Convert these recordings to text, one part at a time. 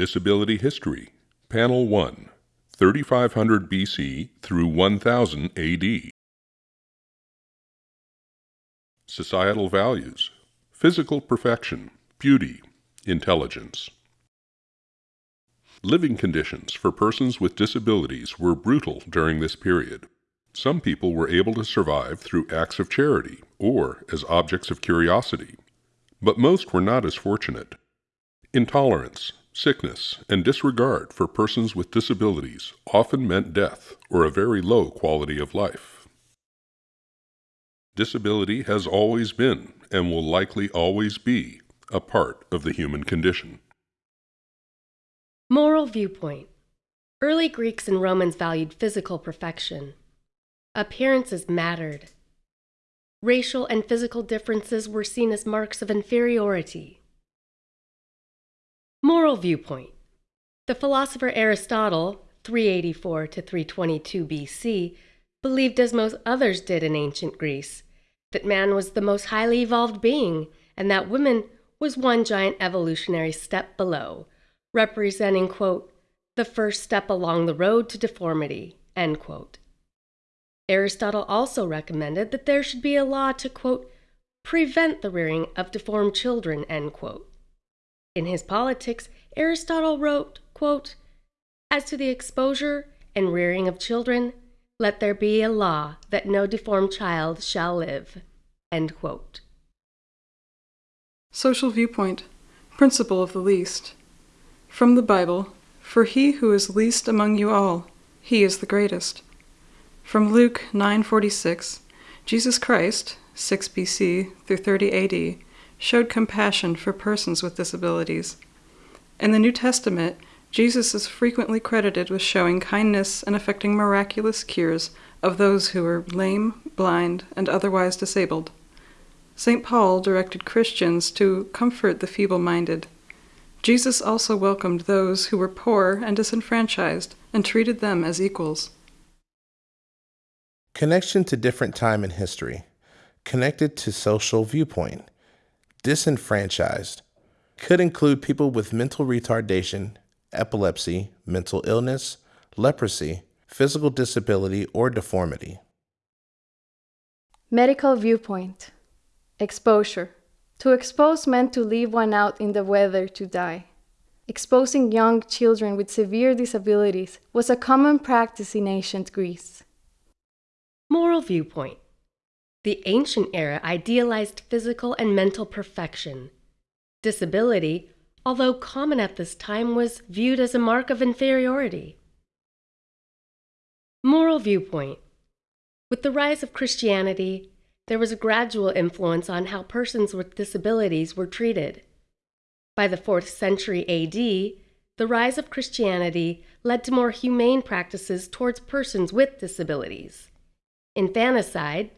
Disability History, Panel 1, 3500 BC through 1000 AD. Societal values, physical perfection, beauty, intelligence. Living conditions for persons with disabilities were brutal during this period. Some people were able to survive through acts of charity or as objects of curiosity, but most were not as fortunate. Intolerance, sickness, and disregard for persons with disabilities often meant death or a very low quality of life. Disability has always been, and will likely always be, a part of the human condition. Moral viewpoint Early Greeks and Romans valued physical perfection. Appearances mattered. Racial and physical differences were seen as marks of inferiority. Moral viewpoint The philosopher Aristotle, 384 to 322 BC, believed, as most others did in ancient Greece, that man was the most highly evolved being and that woman was one giant evolutionary step below, representing, quote, the first step along the road to deformity, end quote. Aristotle also recommended that there should be a law to, quote, prevent the rearing of deformed children, end quote. In his Politics, Aristotle wrote, quote, As to the exposure and rearing of children, let there be a law that no deformed child shall live. Social viewpoint, principle of the least. From the Bible, for he who is least among you all, he is the greatest. From Luke 9:46, Jesus Christ, 6 BC through 30 AD, showed compassion for persons with disabilities. In the New Testament, Jesus is frequently credited with showing kindness and effecting miraculous cures of those who were lame, blind, and otherwise disabled. St. Paul directed Christians to comfort the feeble minded. Jesus also welcomed those who were poor and disenfranchised and treated them as equals. Connection to different time in history. Connected to social viewpoint. Disenfranchised. Could include people with mental retardation, epilepsy, mental illness, leprosy, physical disability, or deformity. Medical viewpoint. Exposure. To expose meant to leave one out in the weather to die. Exposing young children with severe disabilities was a common practice in ancient Greece. Moral viewpoint The ancient era idealized physical and mental perfection. Disability, although common at this time, was viewed as a mark of inferiority. Moral viewpoint With the rise of Christianity, there was a gradual influence on how persons with disabilities were treated. By the 4th century AD, the rise of Christianity led to more humane practices towards persons with disabilities. Infanticide,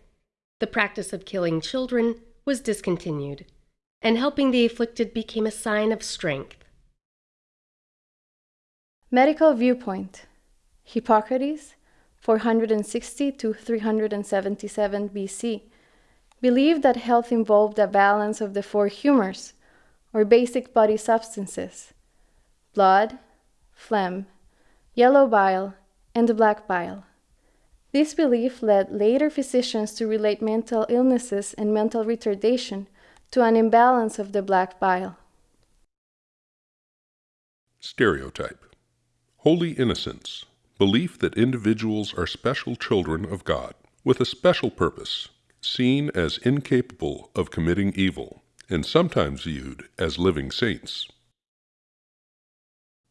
the practice of killing children, was discontinued, and helping the afflicted became a sign of strength. Medical viewpoint Hippocrates, 460 to 377 BC, believed that health involved a balance of the four humors, or basic body substances blood, phlegm, yellow bile, and black bile. This belief led later physicians to relate mental illnesses and mental retardation to an imbalance of the black bile. Stereotype Holy innocence, belief that individuals are special children of God with a special purpose, seen as incapable of committing evil, and sometimes viewed as living saints.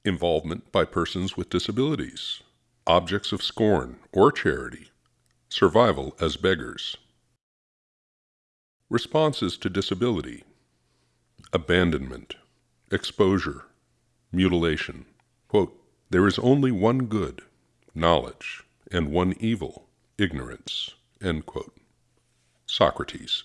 Involvement by persons with disabilities objects of scorn or charity, survival as beggars. Responses to disability, abandonment, exposure, mutilation. Quote, there is only one good, knowledge, and one evil, ignorance. Socrates.